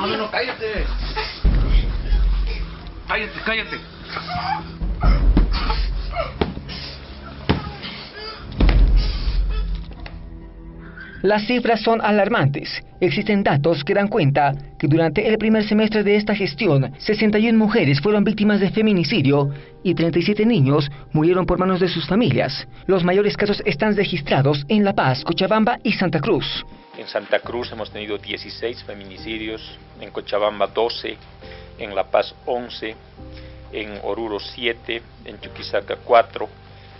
Bueno, cállate. Cállate, cállate. Las cifras son alarmantes. Existen datos que dan cuenta que durante el primer semestre de esta gestión, 61 mujeres fueron víctimas de feminicidio y 37 niños murieron por manos de sus familias. Los mayores casos están registrados en La Paz, Cochabamba y Santa Cruz. En Santa Cruz hemos tenido 16 feminicidios, en Cochabamba 12, en La Paz 11, en Oruro 7, en Chuquisaca 4,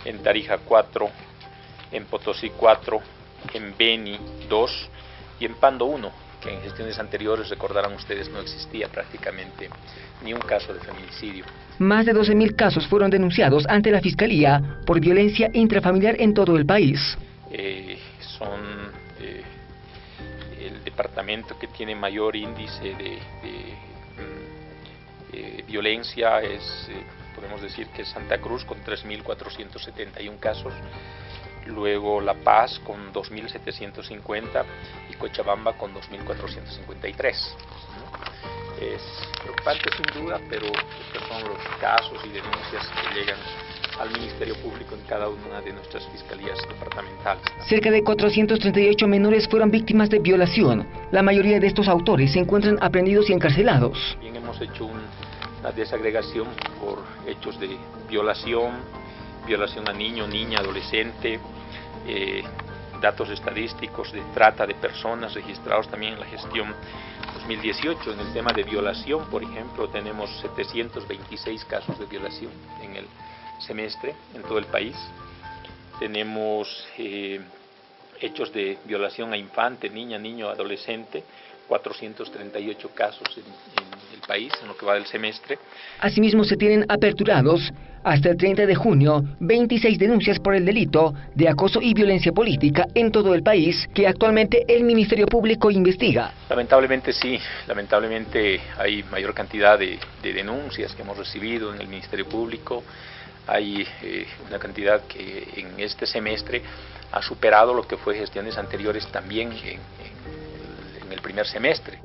en Tarija 4, en Potosí 4, en Beni 2 y en Pando 1, que en gestiones anteriores, recordarán ustedes, no existía prácticamente ni un caso de feminicidio. Más de 12.000 casos fueron denunciados ante la Fiscalía por violencia intrafamiliar en todo el país. Eh, son el departamento que tiene mayor índice de, mm, eh, violencia es, podemos decir que es Santa Cruz con 3.471 casos, luego La Paz con 2.750 y Cochabamba con 2.453. Es preocupante sin duda, pero estos son los casos y denuncias que llegan al Ministerio Público en cada una de nuestras fiscalías departamentales. Cerca de 438 menores fueron víctimas de violación. La mayoría de estos autores se encuentran aprendidos y encarcelados. Bien, hemos hecho una desagregación por hechos de violación, violación a niño, niña, adolescente, eh, datos estadísticos de trata de personas registrados también en la gestión 2018. En el tema de violación, por ejemplo, tenemos 726 casos de violación en el semestre en todo el país. Tenemos eh, hechos de violación a infante, niña, niño, adolescente, 438 casos en, el país en lo que va del semestre. Asimismo, se tienen aperturados hasta el 30 de junio 26 denuncias por el delito de acoso y violencia política en todo el país que actualmente el Ministerio Público investiga. Lamentablemente sí, lamentablemente hay mayor cantidad de, denuncias que hemos recibido en el Ministerio Público. Hay eh, una cantidad que en este semestre ha superado lo que fue gestiones anteriores también en el primer semestre.